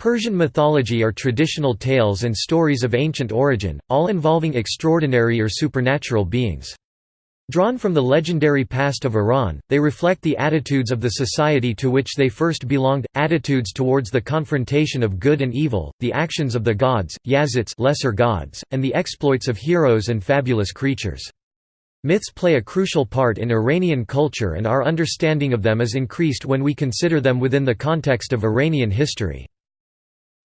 Persian mythology are traditional tales and stories of ancient origin, all involving extraordinary or supernatural beings. Drawn from the legendary past of Iran, they reflect the attitudes of the society to which they first belonged, attitudes towards the confrontation of good and evil, the actions of the gods, yazats lesser gods, and the exploits of heroes and fabulous creatures. Myths play a crucial part in Iranian culture and our understanding of them is increased when we consider them within the context of Iranian history.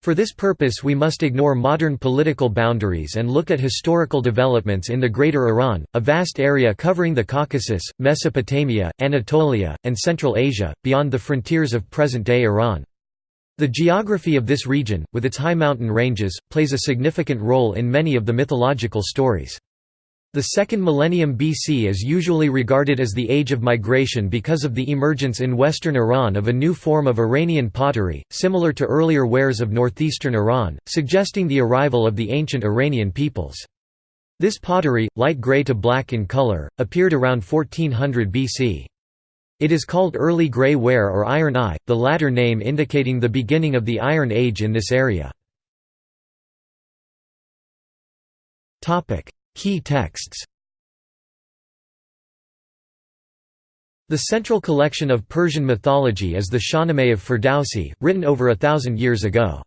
For this purpose we must ignore modern political boundaries and look at historical developments in the Greater Iran, a vast area covering the Caucasus, Mesopotamia, Anatolia, and Central Asia, beyond the frontiers of present-day Iran. The geography of this region, with its high mountain ranges, plays a significant role in many of the mythological stories. The second millennium BC is usually regarded as the age of migration because of the emergence in western Iran of a new form of Iranian pottery, similar to earlier wares of northeastern Iran, suggesting the arrival of the ancient Iranian peoples. This pottery, light gray to black in color, appeared around 1400 BC. It is called Early Grey Ware or Iron I, the latter name indicating the beginning of the Iron Age in this area. Key texts The central collection of Persian mythology is the Shahnameh of Ferdowsi, written over a thousand years ago.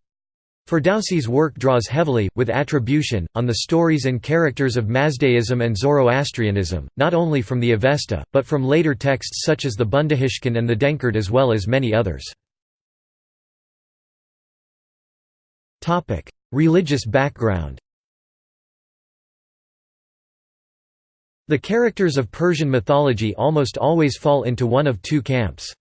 Ferdowsi's work draws heavily, with attribution, on the stories and characters of Mazdaism and Zoroastrianism, not only from the Avesta, but from later texts such as the Bundahishn and the Denkard as well as many others. Religious background The characters of Persian mythology almost always fall into one of two camps.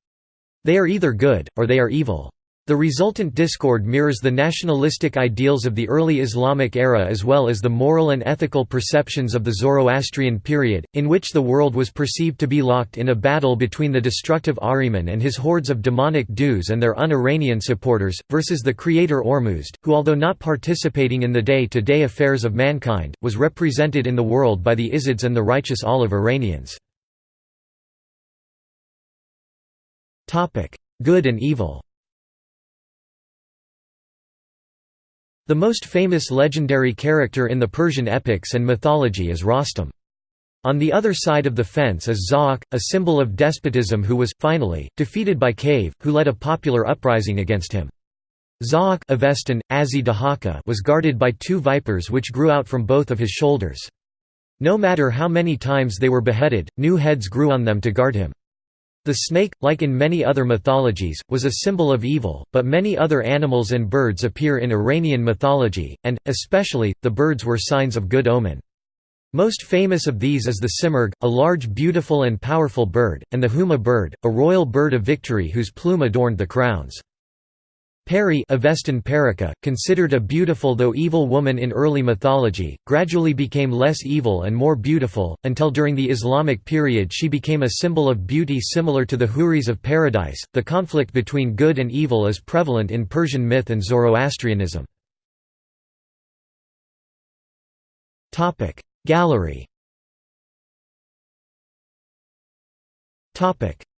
They are either good, or they are evil. The resultant discord mirrors the nationalistic ideals of the early Islamic era as well as the moral and ethical perceptions of the Zoroastrian period, in which the world was perceived to be locked in a battle between the destructive Ahriman and his hordes of demonic Dhus and their un-Iranian supporters, versus the creator Ormuzd, who although not participating in the day-to-day -day affairs of mankind, was represented in the world by the Izads and the righteous olive Iranians. Good and evil The most famous legendary character in the Persian epics and mythology is Rostam. On the other side of the fence is Zahhak, a symbol of despotism who was, finally, defeated by Kaveh, who led a popular uprising against him. Zahhak was guarded by two vipers which grew out from both of his shoulders. No matter how many times they were beheaded, new heads grew on them to guard him. The snake, like in many other mythologies, was a symbol of evil, but many other animals and birds appear in Iranian mythology, and, especially, the birds were signs of good omen. Most famous of these is the simurgh, a large beautiful and powerful bird, and the huma bird, a royal bird of victory whose plume adorned the crowns. Peri Avestan Pairika, considered a beautiful though evil woman in early mythology, gradually became less evil and more beautiful, until during the Islamic period she became a symbol of beauty similar to the Houris of paradise. The conflict between good and evil is prevalent in Persian myth and Zoroastrianism. Gallery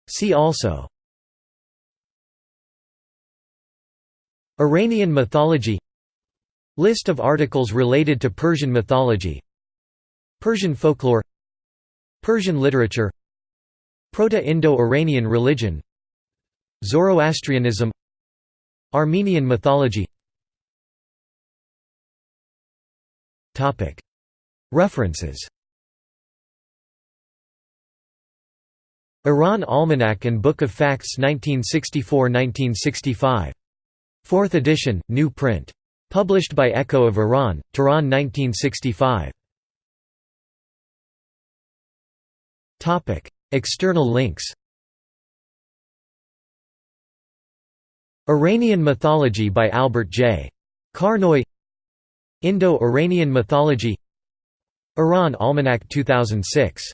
See also Iranian mythology. List of articles related to Persian mythology. Persian folklore. Persian literature. Proto-Indo-Iranian religion. Zoroastrianism. Armenian mythology. References. Iran Almanac and Book of Facts 1964–1965 Fourth edition, new print. Published by Echo of Iran, Tehran 1965. External links Iranian mythology by Albert J. Carnoy Indo-Iranian mythology Iran Almanac 2006